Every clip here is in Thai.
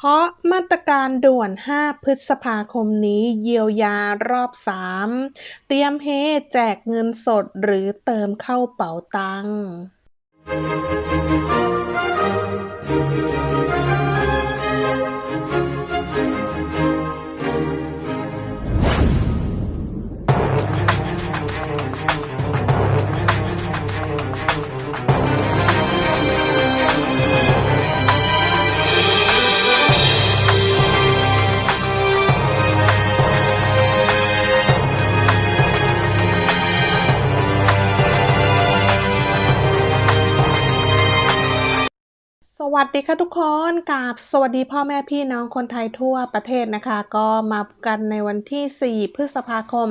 เคาะมาตรการด่วน 5 พฤษภาคมนี้เยียวยารอบ 3 เตรียมเฮแจกเงินสดหรือเติมเข้าเป๋าตังค์ สวัสดีค่ะทุกคนกับสวัสดีพ่อแม่พี่น้องคนไทยทั่วประเทศนะคะ ก็มาพบกันในวันที่ 4 พฤษภาคม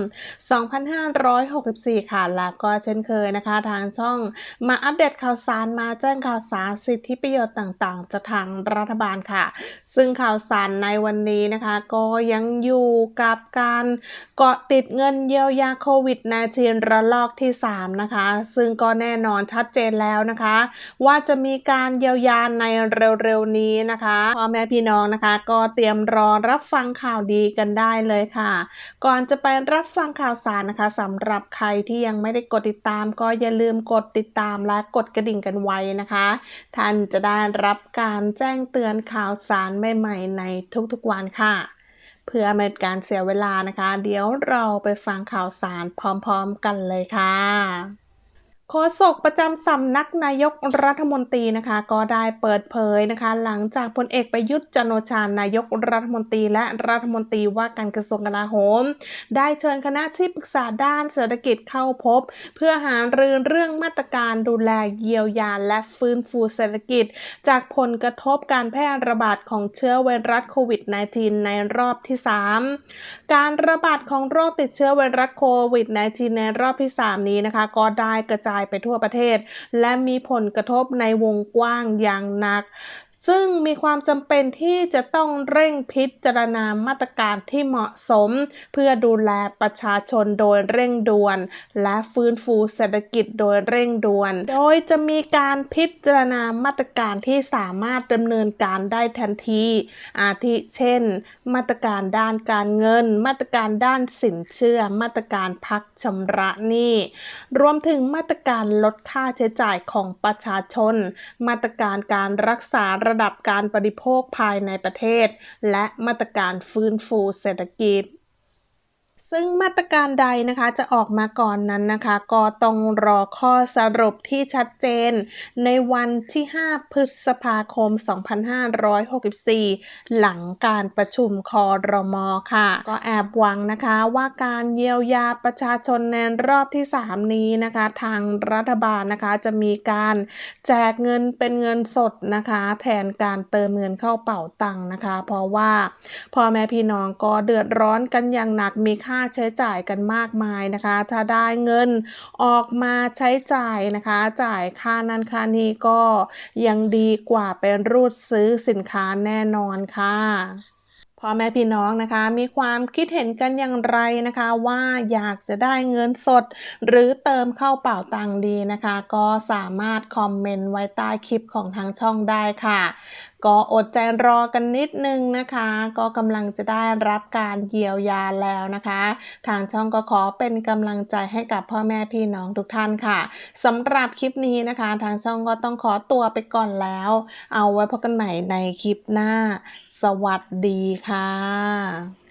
2564 ค่ะ แล้วก็เช่นเคยนะคะ ทางช่องมาอัปเดตข่าวสารมาแจ้งข่าวสารสิทธิประโยชน์ต่างๆ จากทางรัฐบาลค่ะ ซึ่งข่าวสารในวันนี้นะคะ ก็ยังอยู่กับการเกาะติดเงินเยียวยาโควิด -19 ระลอกที่ 3 นะคะ ซึ่งก็แน่นอนชัดเจนแล้วนะคะ ว่าจะมีการเยียวยาในเร็วๆนี้นะคะพ่อแม่พี่น้องนะคะ ก็เตรียมรอรับฟังข่าวดีกันได้เลยค่ะ ก่อนจะไปรับฟังข่าวสารนะคะสำหรับใครที่ยังไม่ได้กดติดตาม ก็อย่าลืมกดติดตามและกดกระดิ่งกันไว้นะคะ ท่านจะได้รับการแจ้งเตือนข่าวสารใหม่ๆ ในทุกๆวันค่ะเพื่อไม่เป็นการเสียเวลานะคะ เดี๋ยวเราไปฟังข่าวสารพร้อมๆกันเลยค่ะ โฆษกประจำสำนักนายกรัฐมนตรีนะคะ ก็ได้เปิดเผยนะคะ หลังจากพลเอกประยุทธ์จันโอชานายกรัฐมนตรีและรัฐมนตรีว่าการกระทรวงกลาโหม ได้เชิญคณะที่ปรึกษาด้านเศรษฐกิจเข้าพบ เพื่อหารือเรื่องมาตรการดูแลเยียวยาและฟื้นฟูเศรษฐกิจ จากผลกระทบการแพร่ระบาดของเชื้อไวรัสโควิด -19 ในรอบที่ 3 การระบาดของโรคติดเชื้อไวรัสโควิด -19 ในรอบที่ 3 นี้นะคะ ก็ได้กระจายไปทั่วประเทศ และมีผลกระทบในวงกว้างอย่างหนัก ซึ่งมีความจำเป็นที่จะต้องเร่งพิจารณามาตรการที่เหมาะสม เพื่อดูแลประชาชนโดยเร่งด่วน และฟื้นฟูเศรษฐกิจโดยเร่งด่วน โดยจะมีการพิจารณามาตรการที่สามารถดำเนินการได้ทันที อาทิเช่น มาตรการด้านการเงิน มาตรการด้านสินเชื่อ มาตรการพักชำระหนี้ รวมถึงมาตรการลดค่าใช้จ่ายของประชาชน มาตรการการรักษาระดับการบริโภคภายในประเทศ และมาตรการฟื้นฟูเศรษฐกิจ ซึ่งมาตรการใดนะคะจะออกมาก่อนนั้นนะคะ ก็ต้องรอข้อสรุปที่ชัดเจน ในวันที่ 5 พฤษภาคม 2564 หลังการประชุมคอรมอค่ะ ก็แอบหวังนะคะว่าการเยียวยาประชาชนในรอบที่ 3 นี้นะคะ ทางรัฐบาลนะคะจะมีการแจกเงินเป็นเงินสดนะคะ แทนการเติมเงินเข้าเป๋าตังค์นะคะ เพราะว่าพ่อแม่พี่น้องก็เดือดร้อนกันอย่างหนักมีค่าใช้จ่ายกันมากมายนะคะ ถ้าได้เงินออกมาใช้จ่ายนะคะ จ่ายค่านั้นค่านี้ก็ยังดีกว่าเป็นรูดซื้อสินค้าแน่นอนค่ะพ่อแม่พี่น้องนะคะมีความคิดเห็นกันอย่างไรนะคะ ว่าอยากจะได้เงินสด หรือเติมเข้าเป๋าตังดีนะคะ ก็สามารถคอมเมนต์ไว้ใต้คลิปของทางช่องได้ค่ะก็อดใจรอกันนิดนึงนะคะ ก็กำลังจะได้รับการเยียวยาแล้วนะคะ ทางช่องก็ขอเป็นกำลังใจให้กับพ่อแม่พี่น้องทุกท่านค่ะสำหรับคลิปนี้นะคะ ทางช่องก็ต้องขอตัวไปก่อนแล้ว เอาไว้พบกันใหม่ในคลิปหน้า สวัสดีค่ะ